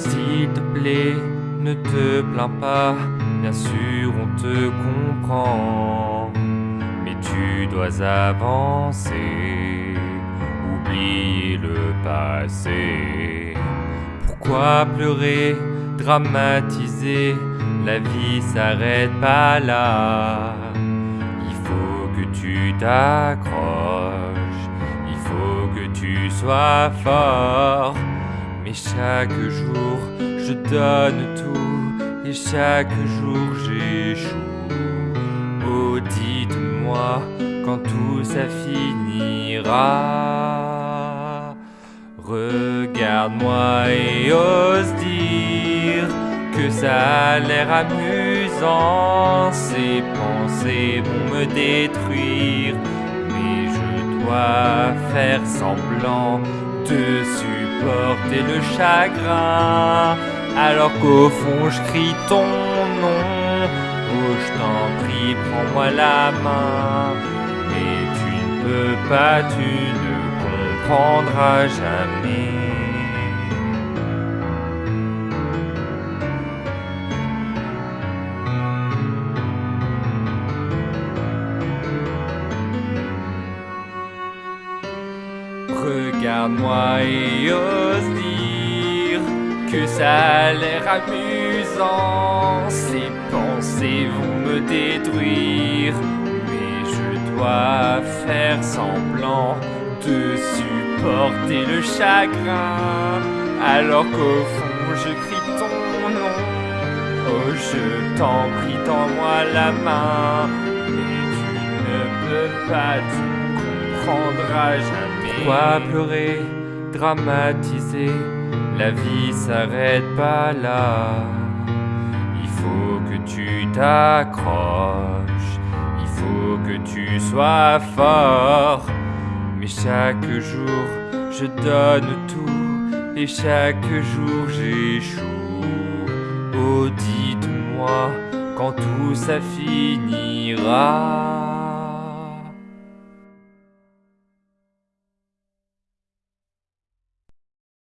S'il te plaît, ne te plains pas, bien sûr on te comprend. Mais tu dois avancer, oublier le passé. Pourquoi pleurer, dramatiser? La vie s'arrête pas là. Il faut que tu t'accroches, il faut que tu sois fort. Mais chaque jour, je donne tout et chaque jour j'échoue. Oh, dites-moi quand tout ça finira? Regarde-moi et ose dire que ça a l'air amusant. Ces pensées vont me détruire, mais je dois faire semblant de supporter le chagrin. Alors qu'au fond je crie ton nom. Oh, je t'en prie, prends-moi la main. Mais tu ne peux pas, tu ne comprendras jamais. Regarde-moi et ose dire que ça a l'air amusant. Ces pensées vont me détruire, mais je dois faire semblant de supporter le chagrin. Alors qu'au fond je crie ton nom. Oh, je t'en prie, tends-moi la main. Mais tu ne peux pas, tu Pourquoi pleurer, dramatiser La vie s'arrête pas là. Il faut que tu t'accroches, il faut que tu sois fort. Mais chaque jour, je donne tout et chaque jour j'échoue. Oh, dites-moi quand tout ça finira?